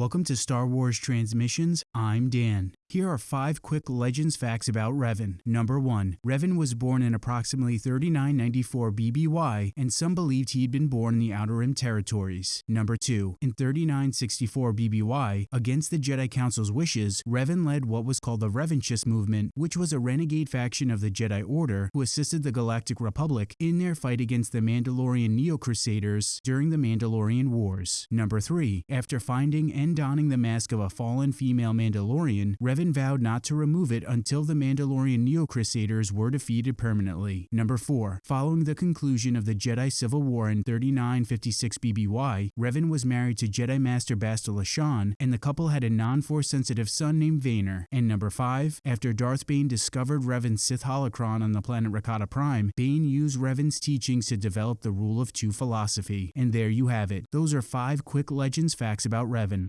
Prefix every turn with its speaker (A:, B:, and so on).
A: Welcome to Star Wars Transmissions. I'm Dan. Here are five quick legends facts about Revan. Number 1. Revan was born in approximately 3994 BBY, and some believed he'd been born in the Outer Rim territories. Number 2. In 3964 BBY, against the Jedi Council's wishes, Revan led what was called the Revanchist movement, which was a renegade faction of the Jedi Order who assisted the Galactic Republic in their fight against the Mandalorian Neo-Crusaders during the Mandalorian Wars. Number 3. After finding and donning the mask of a fallen female Mandalorian, Revan vowed not to remove it until the Mandalorian Neo-Crusaders were defeated permanently. Number 4. Following the conclusion of the Jedi Civil War in 3956 BBY, Revan was married to Jedi Master Bastila Shan, and the couple had a non-force sensitive son named Vaner. And number 5. After Darth Bane discovered Revan's Sith holocron on the planet Rakata Prime, Bane used Revan's teachings to develop the Rule of Two philosophy. And there you have it. Those are five quick legends facts about Revan.